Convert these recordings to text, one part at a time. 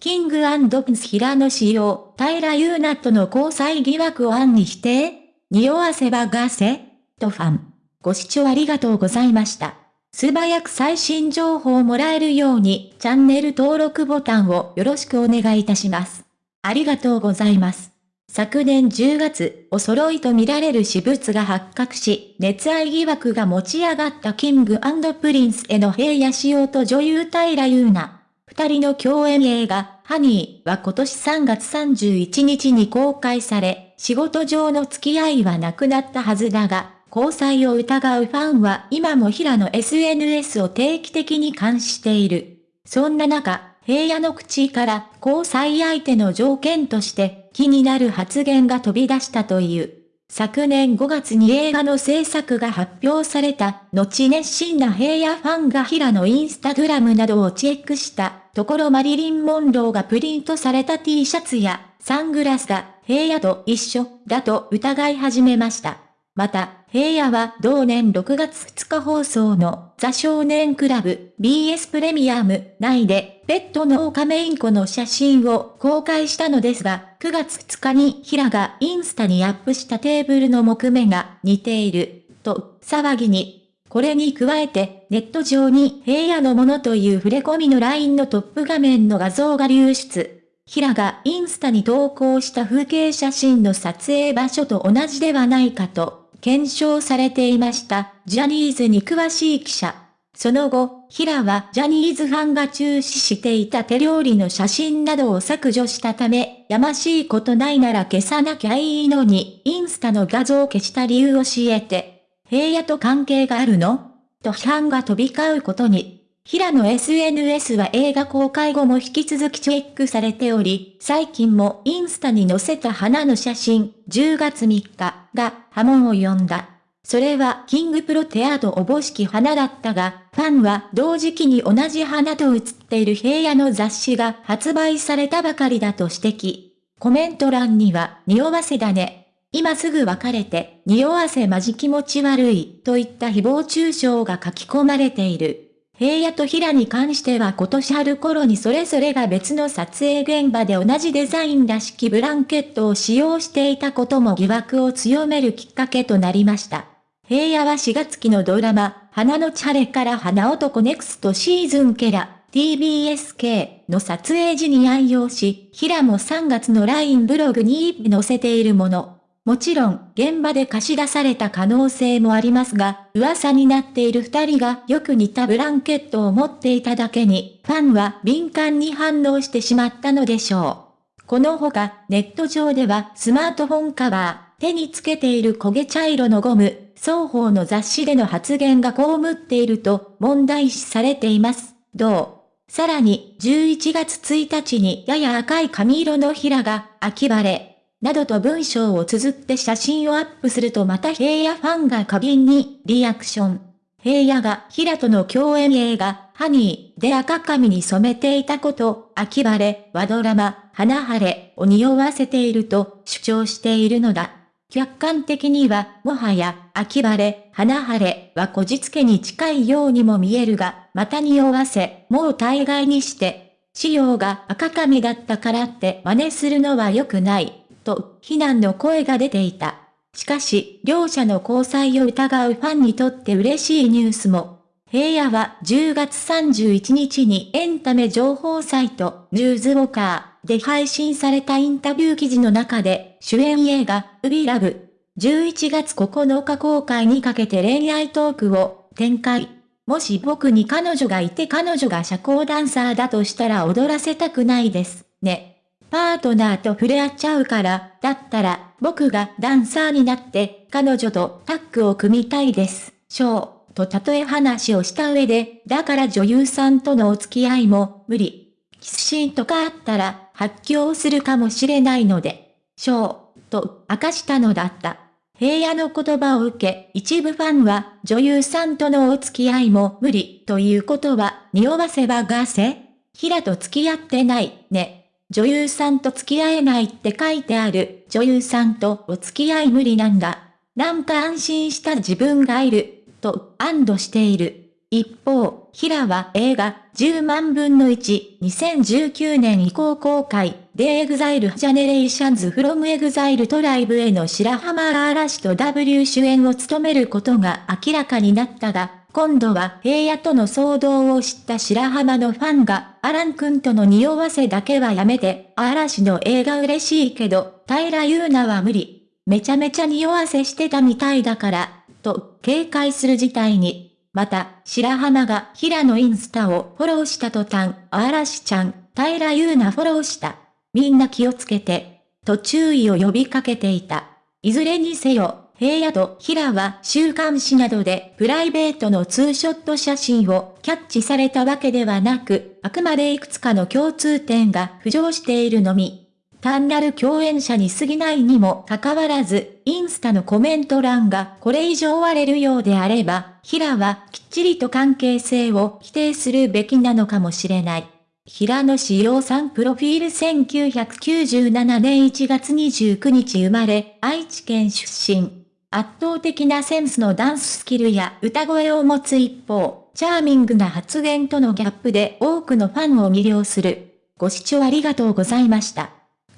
キングプンス平野仕様、平優奈との交際疑惑を暗に否定匂わせばがせとファン。ご視聴ありがとうございました。素早く最新情報をもらえるように、チャンネル登録ボタンをよろしくお願いいたします。ありがとうございます。昨年10月、お揃いと見られる私物が発覚し、熱愛疑惑が持ち上がったキングプリンスへの平野仕様と女優平優奈。二人の共演映画、ハニーは今年3月31日に公開され、仕事上の付き合いはなくなったはずだが、交際を疑うファンは今も平野 SNS を定期的に監視している。そんな中、平野の口から交際相手の条件として気になる発言が飛び出したという。昨年5月に映画の制作が発表された後熱心な平野ファンが平野インスタグラムなどをチェックしたところマリリン・モンローがプリントされた T シャツやサングラスが平野と一緒だと疑い始めました。また、平野は同年6月2日放送のザ少年クラブ BS プレミアム内でペットのオカメインコの写真を公開したのですが、9月2日に平がインスタにアップしたテーブルの木目が似ていると騒ぎに。これに加えてネット上に平野のものという触れ込みの LINE のトップ画面の画像が流出。平がインスタに投稿した風景写真の撮影場所と同じではないかと、検証されていました、ジャニーズに詳しい記者。その後、平はジャニーズファンが注視していた手料理の写真などを削除したため、やましいことないなら消さなきゃいいのに、インスタの画像を消した理由を教えて、平野と関係があるの？と批判が飛び交うことに。平野 SNS は映画公開後も引き続きチェックされており、最近もインスタに載せた花の写真、10月3日が波紋を呼んだ。それはキングプロテアートおぼしき花だったが、ファンは同時期に同じ花と写っている平野の雑誌が発売されたばかりだと指摘。コメント欄には、匂わせだね。今すぐ別れて、匂わせまじ気持ち悪い、といった誹謗中傷が書き込まれている。平野と平に関しては今年春頃にそれぞれが別の撮影現場で同じデザインらしきブランケットを使用していたことも疑惑を強めるきっかけとなりました。平野は4月期のドラマ、花のチャレから花男ネクストシーズンケラ、TBSK の撮影時に愛用し、平も3月の LINE ブログに載せているもの。もちろん、現場で貸し出された可能性もありますが、噂になっている二人がよく似たブランケットを持っていただけに、ファンは敏感に反応してしまったのでしょう。このほか、ネット上ではスマートフォンカバー、手につけている焦げ茶色のゴム、双方の雑誌での発言が被っていると問題視されています。どう？さらに、11月1日にやや赤い髪色の平が、秋晴れ、などと文章を綴って写真をアップするとまた平野ファンが過敏にリアクション。平野が平との共演映画、ハニーで赤髪に染めていたこと、秋晴れ、和ドラマ、花晴れを匂わせていると主張しているのだ。客観的には、もはや、秋晴れ、花晴れはこじつけに近いようにも見えるが、また匂わせ、もう大概にして、仕様が赤髪だったからって真似するのは良くない。と、非難の声が出ていた。しかし、両者の交際を疑うファンにとって嬉しいニュースも。平野は10月31日にエンタメ情報サイト、ニューズウォーカーで配信されたインタビュー記事の中で、主演映画、ウビラブ、11月9日公開にかけて恋愛トークを展開。もし僕に彼女がいて彼女が社交ダンサーだとしたら踊らせたくないです。ね。パートナーと触れ合っちゃうから、だったら、僕がダンサーになって、彼女とタッグを組みたいです。ショー、と例え話をした上で、だから女優さんとのお付き合いも、無理。キスシーンとかあったら、発狂するかもしれないので、ショー、と明かしたのだった。平野の言葉を受け、一部ファンは、女優さんとのお付き合いも無理、ということは、匂わせばがせ平と付き合ってない、ね。女優さんと付き合えないって書いてある。女優さんとお付き合い無理なんだ。なんか安心した自分がいる。と安堵している。一方、平は映画10万分の1、2019年以降公開、で EXILE Generations from EXILE トライブへの白浜嵐と W 主演を務めることが明らかになったが、今度は平野との騒動を知った白浜のファンが、アラン君との匂わせだけはやめて、嵐の映画嬉しいけど、平優奈は無理。めちゃめちゃ匂わせしてたみたいだから、と警戒する事態に。また、白浜が平野インスタをフォローした途端、嵐ちゃん、平優奈フォローした。みんな気をつけて、と注意を呼びかけていた。いずれにせよ、平野と平は週刊誌などでプライベートのツーショット写真をキャッチされたわけではなく、あくまでいくつかの共通点が浮上しているのみ。単なる共演者に過ぎないにもかかわらず、インスタのコメント欄がこれ以上割れるようであれば、平はきっちりと関係性を否定するべきなのかもしれない。平野志陽さんプロフィール1997年1月29日生まれ、愛知県出身。圧倒的なセンスのダンススキルや歌声を持つ一方、チャーミングな発言とのギャップで多くのファンを魅了する。ご視聴ありがとうございました。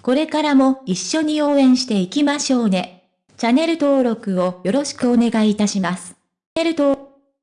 これからも一緒に応援していきましょうね。チャンネル登録をよろしくお願いいたします。チャンネル登